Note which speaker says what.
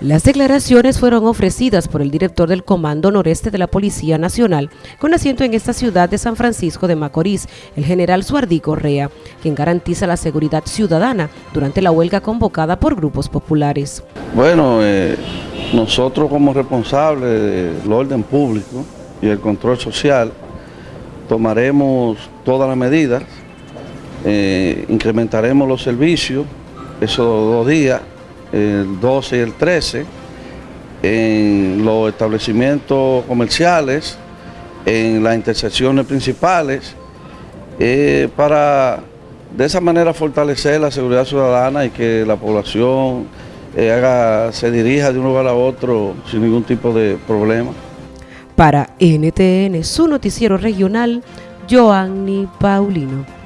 Speaker 1: Las declaraciones fueron ofrecidas por el director del Comando Noreste de la Policía Nacional, con asiento en esta ciudad de San Francisco de Macorís, el general Suardí Correa, quien garantiza la seguridad ciudadana durante la huelga convocada por grupos populares.
Speaker 2: Bueno, eh, nosotros como responsables del orden público y el control social, tomaremos todas las medidas, eh, incrementaremos los servicios esos dos días, el 12 y el 13, en los establecimientos comerciales, en las intersecciones principales, eh, para de esa manera fortalecer la seguridad ciudadana y que la población eh, haga, se dirija de un lugar a otro sin ningún tipo de problema.
Speaker 1: Para NTN, su noticiero regional, Joanny Paulino.